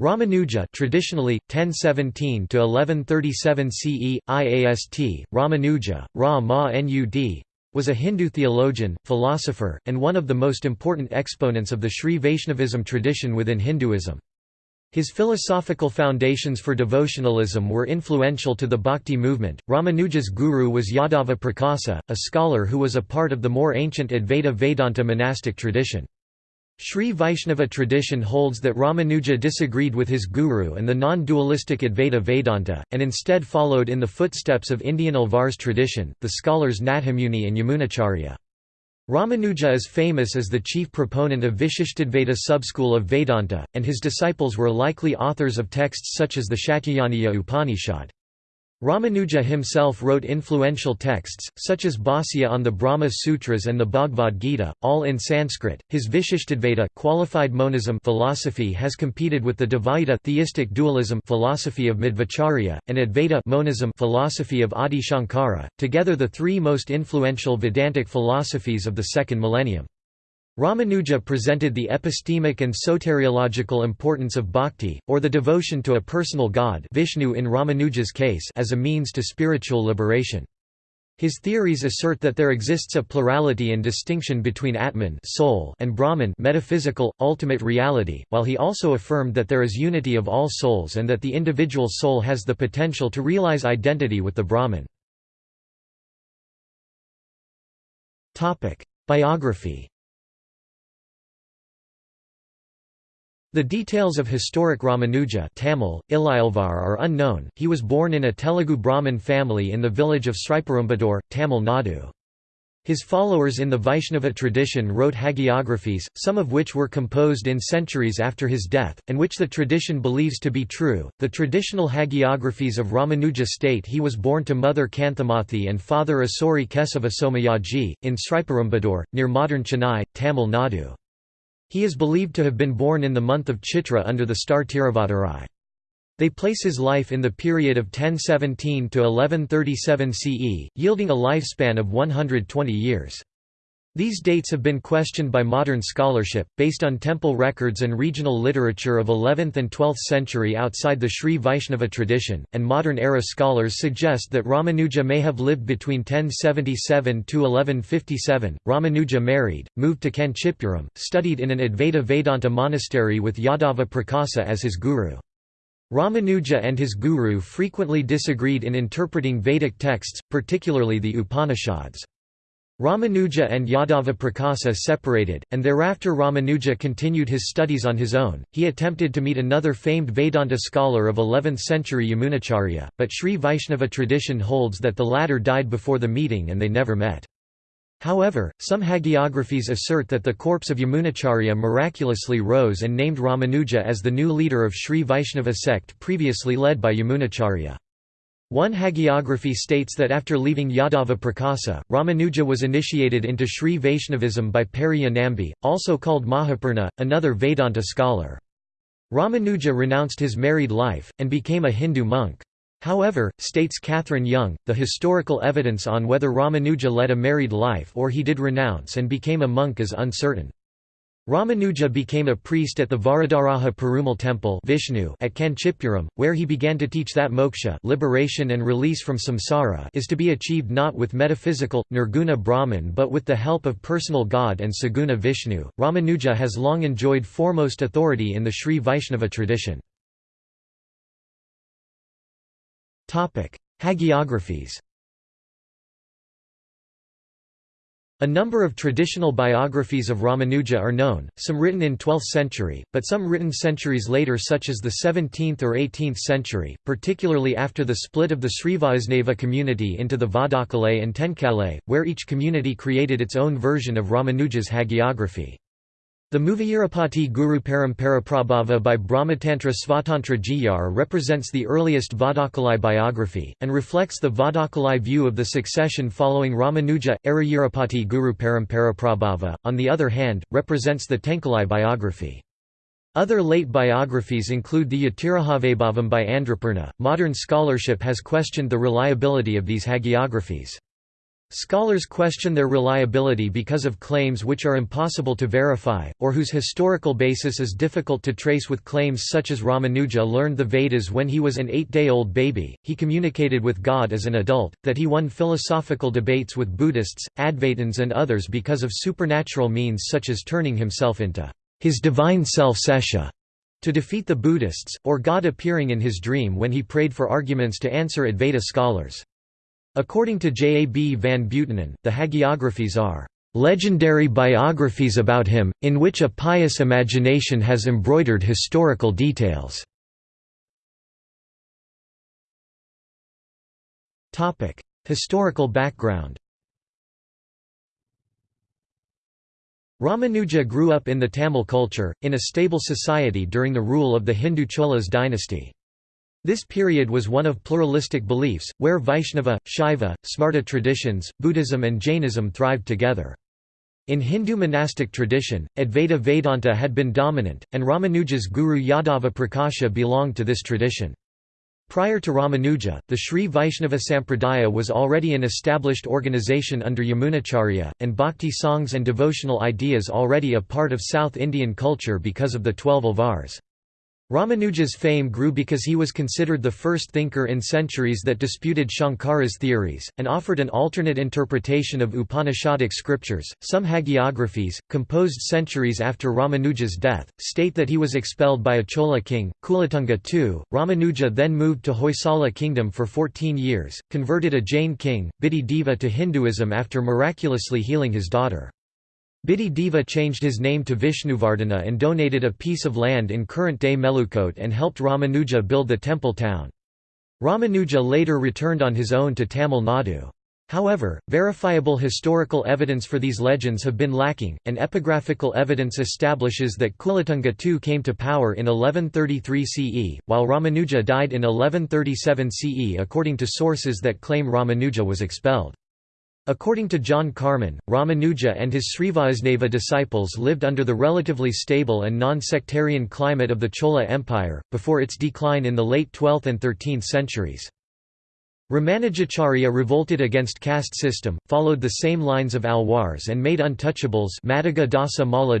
Ramanuja traditionally 1017 to 1137 CE IAST Ramanuja Ra Ma Nud was a Hindu theologian, philosopher, and one of the most important exponents of the Sri Vaishnavism tradition within Hinduism. His philosophical foundations for devotionalism were influential to the Bhakti movement. Ramanuja's guru was Yadava Prakasa, a scholar who was a part of the more ancient Advaita Vedanta monastic tradition. Sri Vaishnava tradition holds that Ramanuja disagreed with his guru and the non-dualistic Advaita Vedanta, and instead followed in the footsteps of Indian Alvar's tradition, the scholars Nathamuni and Yamunacharya. Ramanuja is famous as the chief proponent of Vishishtadvaita subschool of Vedanta, and his disciples were likely authors of texts such as the Shatyayaniya Upanishad. Ramanuja himself wrote influential texts, such as Bhāsya on the Brahma Sutras and the Bhagavad Gita, all in Sanskrit. His Vishishtadvaita qualified monism philosophy has competed with the Dvaita theistic dualism philosophy of Madhvacharya, and Advaita monism philosophy of Adi Shankara, together the three most influential Vedantic philosophies of the second millennium. Ramanuja presented the epistemic and soteriological importance of bhakti, or the devotion to a personal god Vishnu in Ramanuja's case as a means to spiritual liberation. His theories assert that there exists a plurality and distinction between Atman soul and Brahman metaphysical, ultimate reality, while he also affirmed that there is unity of all souls and that the individual soul has the potential to realize identity with the Brahman. Biography The details of historic Ramanuja Tamil, are unknown, he was born in a Telugu Brahmin family in the village of Sriperumbudur, Tamil Nadu. His followers in the Vaishnava tradition wrote hagiographies, some of which were composed in centuries after his death, and which the tradition believes to be true. The traditional hagiographies of Ramanuja state he was born to mother Kanthamathi and father Asuri Kesava Somayaji, in Sriperumbudur, near modern Chennai, Tamil Nadu. He is believed to have been born in the month of Chitra under the star Tiruvadarai. They place his life in the period of 1017 to 1137 CE, yielding a lifespan of 120 years. These dates have been questioned by modern scholarship, based on temple records and regional literature of 11th and 12th century outside the Sri Vaishnava tradition, and modern-era scholars suggest that Ramanuja may have lived between 1077 to 1157. Ramanuja married, moved to Kanchipuram, studied in an Advaita Vedanta monastery with Yadava Prakasa as his guru. Ramanuja and his guru frequently disagreed in interpreting Vedic texts, particularly the Upanishads. Ramanuja and Yadava Prakasa separated, and thereafter Ramanuja continued his studies on his own. He attempted to meet another famed Vedanta scholar of 11th century Yamunacharya, but Sri Vaishnava tradition holds that the latter died before the meeting and they never met. However, some hagiographies assert that the corpse of Yamunacharya miraculously rose and named Ramanuja as the new leader of Sri Vaishnava sect previously led by Yamunacharya. One hagiography states that after leaving Yadava Prakasa, Ramanuja was initiated into Sri Vaishnavism by Periya Nambi, also called Mahapurna, another Vedanta scholar. Ramanuja renounced his married life, and became a Hindu monk. However, states Catherine Young, the historical evidence on whether Ramanuja led a married life or he did renounce and became a monk is uncertain. Ramanuja became a priest at the Varadaraja Perumal temple Vishnu at Kanchipuram, where he began to teach that moksha liberation and release from samsara is to be achieved not with metaphysical, nirguna Brahman but with the help of personal God and saguna Vishnu. Ramanuja has long enjoyed foremost authority in the Sri Vaishnava tradition. Hagiographies A number of traditional biographies of Ramanuja are known, some written in 12th century, but some written centuries later such as the 17th or 18th century, particularly after the split of the Srivaisnava community into the Vadakalai and Tenkalai, where each community created its own version of Ramanuja's hagiography. The Muvayirapati Guru Paramparaprabhava by Brahmatantra Svatantra Jiyar represents the earliest Vadakalai biography, and reflects the Vadakalai view of the succession following Ramanuja. Arayirapati Guru Paramparaprabhava, on the other hand, represents the Tenkalai biography. Other late biographies include the Yatirajavaibhavam by Andhrapurna. Modern scholarship has questioned the reliability of these hagiographies. Scholars question their reliability because of claims which are impossible to verify, or whose historical basis is difficult to trace with claims such as Ramanuja learned the Vedas when he was an eight-day-old baby, he communicated with God as an adult, that he won philosophical debates with Buddhists, Advaitins and others because of supernatural means such as turning himself into his divine self Sesha to defeat the Buddhists, or God appearing in his dream when he prayed for arguments to answer Advaita scholars. According to J. A. B. van Buitenen, the hagiographies are legendary biographies about him, in which a pious imagination has embroidered historical details. Historical background Ramanuja grew up in the Tamil culture, in a stable society during the rule of the Hindu Cholas dynasty. This period was one of pluralistic beliefs, where Vaishnava, Shaiva, Smarta traditions, Buddhism and Jainism thrived together. In Hindu monastic tradition, Advaita Vedanta had been dominant, and Ramanuja's guru Yadava Prakasha belonged to this tradition. Prior to Ramanuja, the Sri Vaishnava Sampradaya was already an established organization under Yamunacharya, and bhakti songs and devotional ideas already a part of South Indian culture because of the twelve alvars. Ramanuja's fame grew because he was considered the first thinker in centuries that disputed Shankara's theories, and offered an alternate interpretation of Upanishadic scriptures. Some hagiographies, composed centuries after Ramanuja's death, state that he was expelled by a Chola king, Kulatunga II. Ramanuja then moved to Hoysala kingdom for 14 years, converted a Jain king, Bidhi Deva to Hinduism after miraculously healing his daughter. Bidhi Deva changed his name to Vishnuvardhana and donated a piece of land in current-day Melukot and helped Ramanuja build the temple town. Ramanuja later returned on his own to Tamil Nadu. However, verifiable historical evidence for these legends have been lacking, and epigraphical evidence establishes that Kulatunga II came to power in 1133 CE, while Ramanuja died in 1137 CE according to sources that claim Ramanuja was expelled. According to John Carman, Ramanuja and his Srivaisnava disciples lived under the relatively stable and non-sectarian climate of the Chola Empire, before its decline in the late 12th and 13th centuries. Ramanujacharya revolted against caste system, followed the same lines of Alwars and made untouchables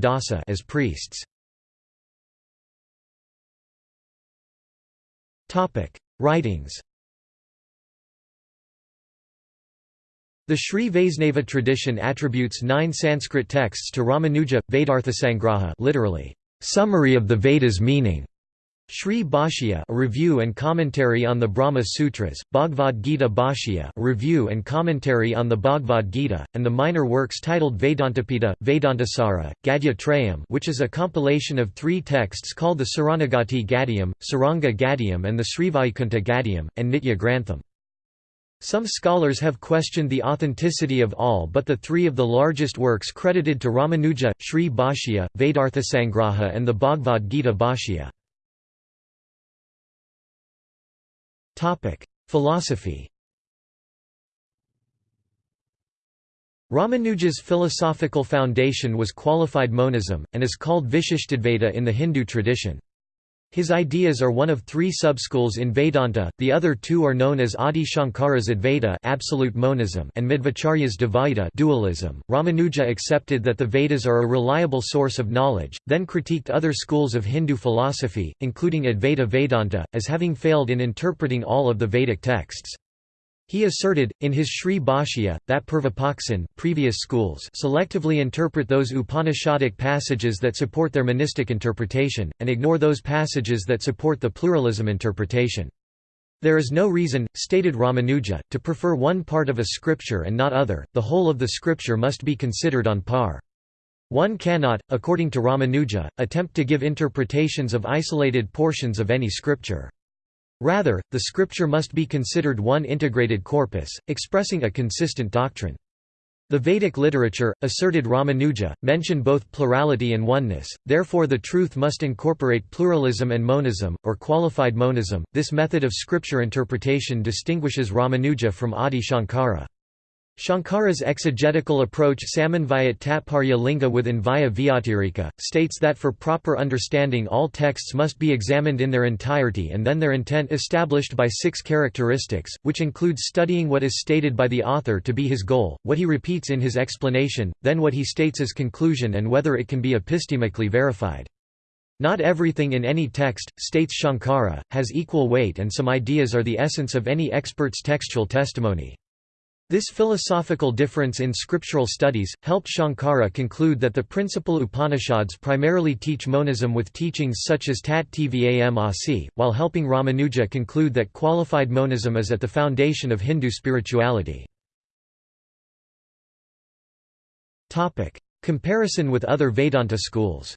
Dasa as priests. Writings The Sri Vaisnava tradition attributes nine Sanskrit texts to Ramanuja, Vedarthasangraha literally, summary of the Vedas meaning. Sri Bhashya a review and commentary on the Brahma Sutras, Bhagavad Gita Bhashya a review and commentary on the Bhagavad Gita, and the minor works titled Vedantadipa, Vedantasara, Gadya Trayam which is a compilation of three texts called the Saranagati Gadyam, Sriranga Gadyam and the Srivaikuntha Gadyam, and Nitya Grantham. Some scholars have questioned the authenticity of all but the three of the largest works credited to Ramanuja, Sri Bhashya, Vedarthasangraha and the Bhagavad Gita Bhashya. Philosophy Ramanuja's philosophical foundation was qualified monism, and is called Vishishtadvaita in the Hindu tradition. His ideas are one of three subschools in Vedanta, the other two are known as Adi Shankara's Advaita absolute monism and Madhvacharya's Dvaita dualism. Ramanuja accepted that the Vedas are a reliable source of knowledge, then critiqued other schools of Hindu philosophy, including Advaita Vedanta, as having failed in interpreting all of the Vedic texts. He asserted, in his Sri Bhashya, that Purvapaksin previous schools selectively interpret those Upanishadic passages that support their monistic interpretation, and ignore those passages that support the pluralism interpretation. There is no reason, stated Ramanuja, to prefer one part of a scripture and not other, the whole of the scripture must be considered on par. One cannot, according to Ramanuja, attempt to give interpretations of isolated portions of any scripture. Rather, the scripture must be considered one integrated corpus, expressing a consistent doctrine. The Vedic literature, asserted Ramanuja, mention both plurality and oneness, therefore the truth must incorporate pluralism and monism, or qualified monism. This method of scripture interpretation distinguishes Ramanuja from Adi Shankara. Shankara's exegetical approach Samanvayat Tatparya Linga with Anvaya Vyatirika, states that for proper understanding all texts must be examined in their entirety and then their intent established by six characteristics, which includes studying what is stated by the author to be his goal, what he repeats in his explanation, then what he states as conclusion and whether it can be epistemically verified. Not everything in any text, states Shankara, has equal weight and some ideas are the essence of any expert's textual testimony. This philosophical difference in scriptural studies, helped Shankara conclude that the principal Upanishads primarily teach monism with teachings such as Tat Tvam Asi, while helping Ramanuja conclude that qualified monism is at the foundation of Hindu spirituality. Comparison with other Vedanta schools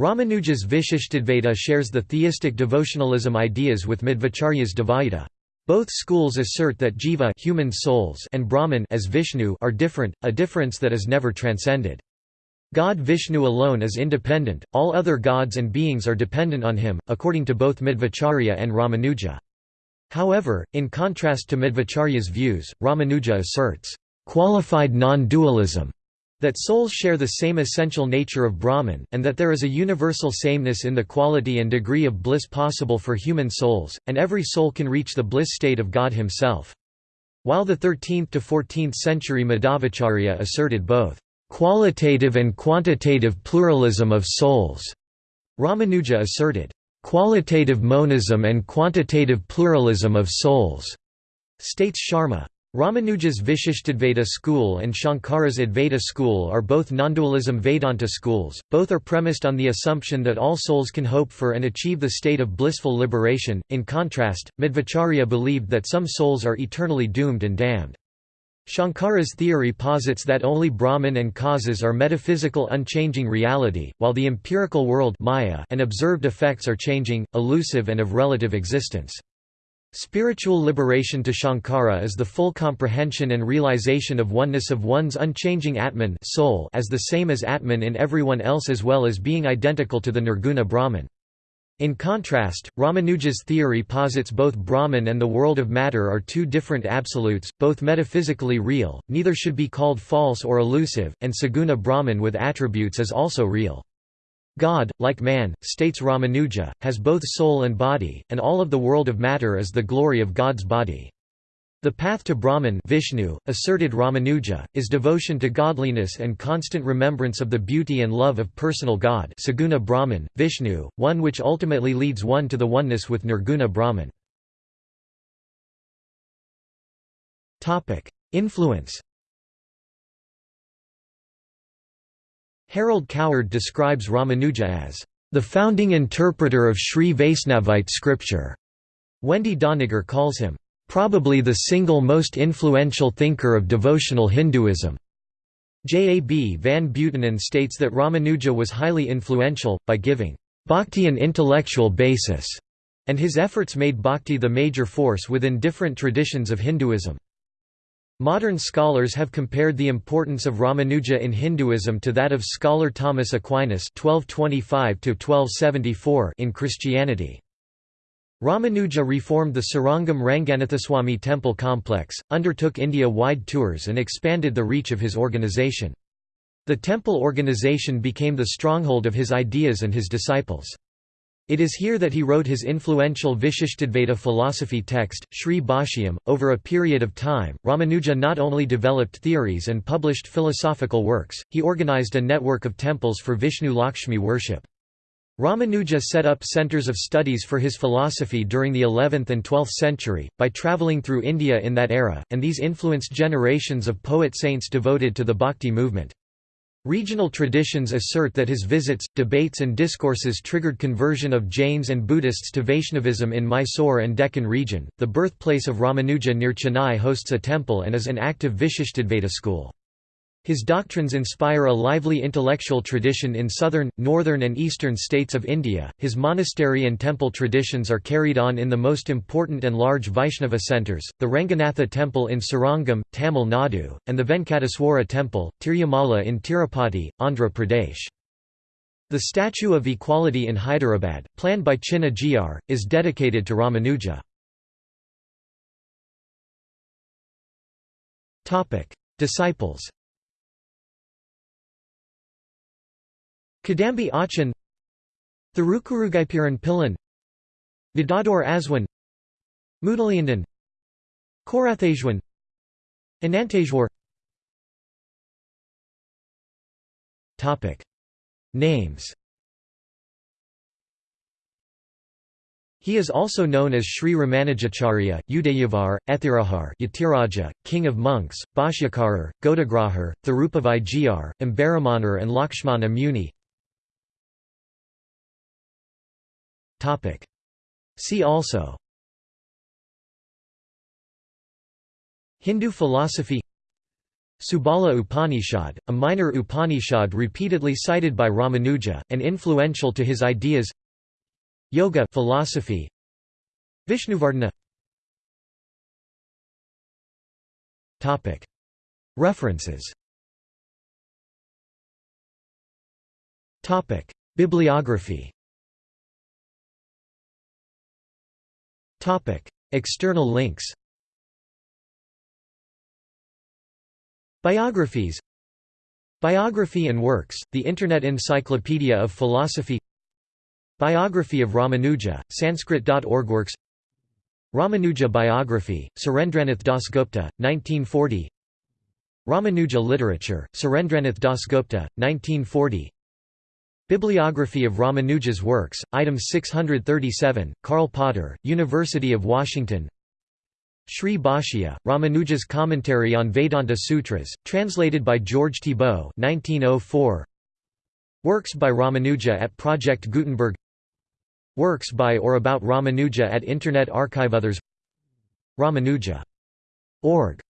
Ramanuja's Vishishtadvaita shares the theistic devotionalism ideas with Madhvacharya's Dvaita. Both schools assert that jiva human souls and Brahman as Vishnu are different, a difference that is never transcended. God Vishnu alone is independent, all other gods and beings are dependent on him, according to both Madhvacharya and Ramanuja. However, in contrast to Madhvacharya's views, Ramanuja asserts, "...qualified non-dualism", that souls share the same essential nature of Brahman, and that there is a universal sameness in the quality and degree of bliss possible for human souls, and every soul can reach the bliss state of God himself. While the 13th to 14th century Madhvacharya asserted both qualitative and quantitative pluralism of souls, Ramanuja asserted qualitative monism and quantitative pluralism of souls, states Sharma. Ramanuja's Vishishtadvaita school and Shankara's Advaita school are both nondualism Vedanta schools, both are premised on the assumption that all souls can hope for and achieve the state of blissful liberation. In contrast, Madhvacharya believed that some souls are eternally doomed and damned. Shankara's theory posits that only Brahman and causes are metaphysical unchanging reality, while the empirical world Maya and observed effects are changing, elusive and of relative existence. Spiritual liberation to Shankara is the full comprehension and realization of oneness of one's unchanging Atman soul as the same as Atman in everyone else as well as being identical to the Nirguna Brahman. In contrast, Ramanuja's theory posits both Brahman and the world of matter are two different absolutes, both metaphysically real, neither should be called false or elusive, and Saguna Brahman with attributes is also real. God, like man, states Ramanuja, has both soul and body, and all of the world of matter is the glory of God's body. The path to Brahman Vishnu, asserted Ramanuja, is devotion to godliness and constant remembrance of the beauty and love of personal God Saguna Brahman, Vishnu, one which ultimately leads one to the oneness with Nirguna Brahman. Influence Harold Coward describes Ramanuja as the founding interpreter of Sri Vaisnavite scripture. Wendy Doniger calls him probably the single most influential thinker of devotional Hinduism. J. A. B. Van Buitenen states that Ramanuja was highly influential, by giving bhakti an intellectual basis, and his efforts made bhakti the major force within different traditions of Hinduism. Modern scholars have compared the importance of Ramanuja in Hinduism to that of scholar Thomas Aquinas (1225–1274) in Christianity. Ramanuja reformed the Srirangam Ranganathaswamy temple complex, undertook India-wide tours and expanded the reach of his organization. The temple organization became the stronghold of his ideas and his disciples. It is here that he wrote his influential Vishishtadvaita philosophy text, Sri Bhashyam. Over a period of time, Ramanuja not only developed theories and published philosophical works, he organized a network of temples for Vishnu Lakshmi worship. Ramanuja set up centers of studies for his philosophy during the 11th and 12th century, by travelling through India in that era, and these influenced generations of poet-saints devoted to the bhakti movement. Regional traditions assert that his visits, debates and discourses triggered conversion of Jains and Buddhists to Vaishnavism in Mysore and Deccan region. The birthplace of Ramanuja near Chennai hosts a temple and is an active Vishishtadvaita school. His doctrines inspire a lively intellectual tradition in southern, northern and eastern states of India. His monastery and temple traditions are carried on in the most important and large Vaishnava centres, the Ranganatha temple in Srirangam, Tamil Nadu, and the Venkateswara temple, Tirumala in Tirupati, Andhra Pradesh. The Statue of Equality in Hyderabad, planned by Chinna Jeeyar, is dedicated to Ramanuja. Disciples Kadambi Achan Thirukurugaipiran Pillan Vidador Aswan Mudaliandan Koorathazhwan Ananteshwar Names. He is also known as Sri Ramanujacharya, Udayavar, Ethirajar Yatiraja, King of Monks, Bhashyakarar, Godagrahar, Thirupavai Ambaramanar and Lakshmana Muni See also. Hindu philosophy. Subala Upanishad, a minor Upanishad repeatedly cited by Ramanuja, and influential to his ideas. Yoga philosophy. Vishnuvardhana References. Bibliography External links Biographies Biography and Works, the Internet Encyclopedia of Philosophy Biography of Ramanuja, Sanskrit.org Works Ramanuja Biography, Surendranath Dasgupta, 1940 Ramanuja Literature, Surendranath Dasgupta, 1940 Bibliography of Ramanuja's works, item 637, Karl Potter, University of Washington. Sri Bhashya, Ramanuja's Commentary on Vedanta Sutras, translated by George Thibault 1904. Works by Ramanuja at Project Gutenberg. Works by or about Ramanuja at Internet Archive Others. Ramanuja.org